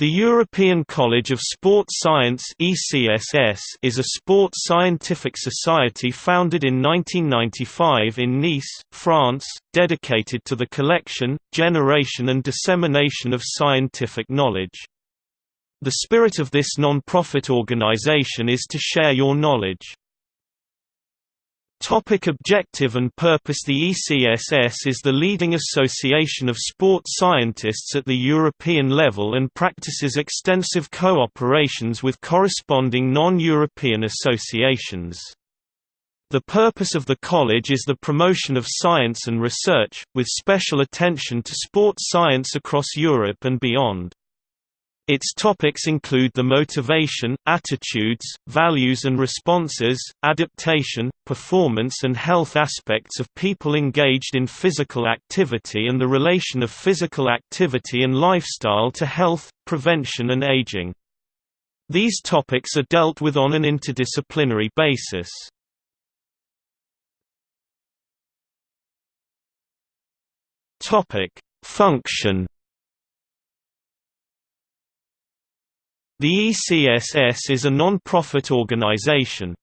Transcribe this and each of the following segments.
The European College of Sport Science is a sport scientific society founded in 1995 in Nice, France, dedicated to the collection, generation and dissemination of scientific knowledge. The spirit of this non-profit organization is to share your knowledge. Topic objective and purpose The ECSS is the leading association of sport scientists at the European level and practices extensive co-operations with corresponding non-European associations. The purpose of the college is the promotion of science and research, with special attention to sports science across Europe and beyond. Its topics include the motivation, attitudes, values and responses, adaptation, performance and health aspects of people engaged in physical activity and the relation of physical activity and lifestyle to health, prevention and aging. These topics are dealt with on an interdisciplinary basis. Function The ECSS is a non-profit organization.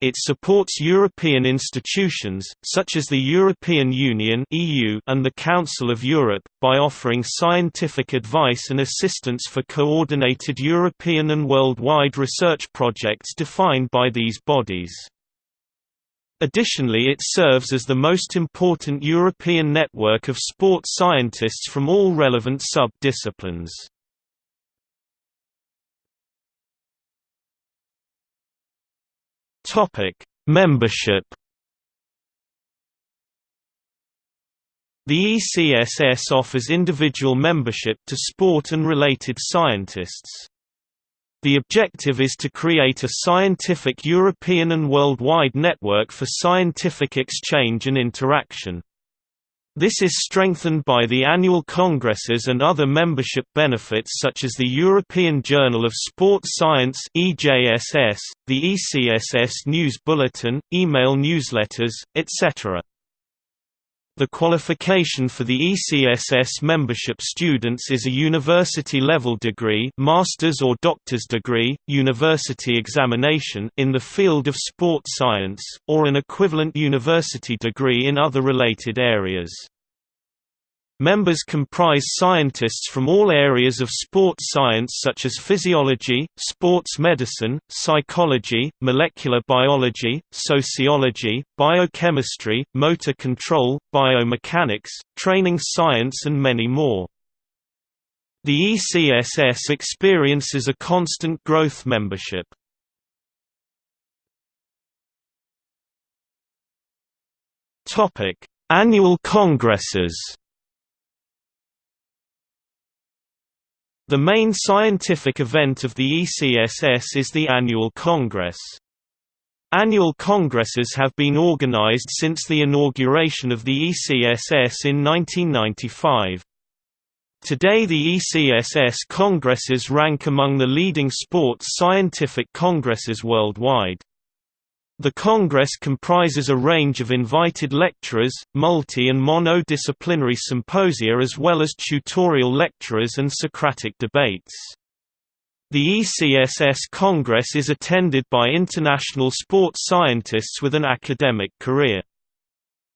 It supports European institutions, such as the European Union and the Council of Europe, by offering scientific advice and assistance for coordinated European and worldwide research projects defined by these bodies. Additionally it serves as the most important European network of sports scientists from all relevant sub-disciplines. Topic: Membership. The ECSS offers individual membership to sport and related scientists. The objective is to create a scientific European and worldwide network for scientific exchange and interaction. This is strengthened by the annual congresses and other membership benefits such as the European Journal of Sports Science (EJSS), the ECSS News Bulletin, email newsletters, etc. The qualification for the ECSS membership students is a university-level degree master's or doctor's degree, university examination in the field of sport science, or an equivalent university degree in other related areas. Members comprise scientists from all areas of sports science such as physiology, sports medicine, psychology, molecular biology, sociology, biochemistry, motor control, biomechanics, training science and many more. The ECSS experiences a constant growth membership. Annual congresses The main scientific event of the ECSS is the annual Congress. Annual congresses have been organized since the inauguration of the ECSS in 1995. Today the ECSS congresses rank among the leading sports scientific congresses worldwide. The Congress comprises a range of invited lecturers, multi- and mono-disciplinary symposia as well as tutorial lecturers and Socratic debates. The ECSS Congress is attended by international sports scientists with an academic career.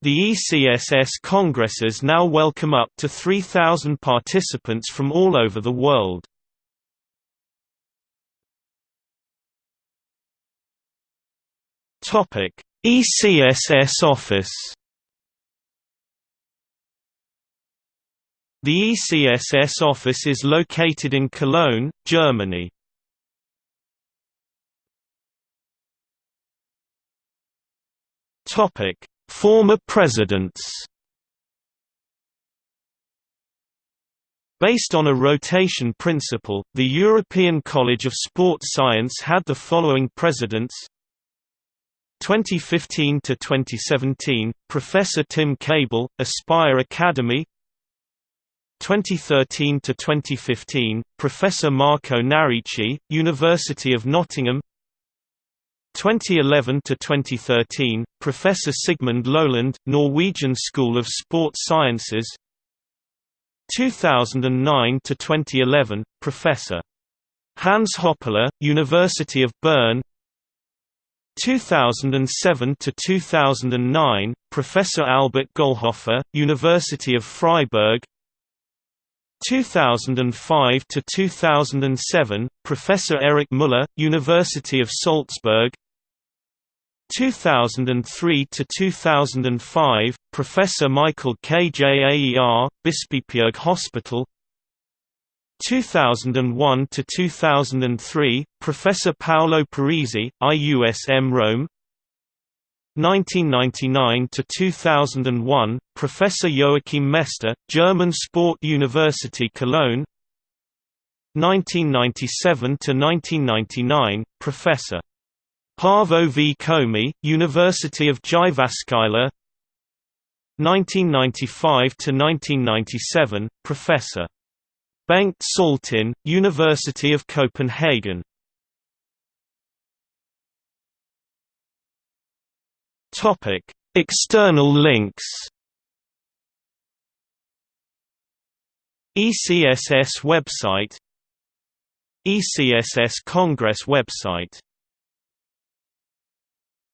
The ECSS Congresses now welcome up to 3,000 participants from all over the world. Topic: ECSS office. The ECSS office is located in Cologne, Germany. Topic: Former presidents. Based on a rotation principle, the European College of Sport Science had the following presidents 2015 to 2017, Professor Tim Cable, Aspire Academy. 2013 to 2015, Professor Marco Narici, University of Nottingham. 2011 to 2013, Professor Sigmund Loland, Norwegian School of Sports Sciences. 2009 to 2011, Professor Hans Hoppeler, University of Bern 2007 to 2009 Professor Albert Gollhofer University of Freiburg. 2005 to 2007 Professor Erich Müller University of Salzburg. 2003 to 2005 Professor Michael Kjaer Bispebjerg Hospital 2001 to 2003 Professor Paolo Parisi IUSM Rome. 1999 to 2001 Professor Joachim Mester German Sport University Cologne. 1997 to 1999 Professor Paavo V. Komi, University of Jyväskylä. 1995 to 1997 Professor Bengt Saltin, University of Copenhagen. External links. ECSS website. ECSS Congress website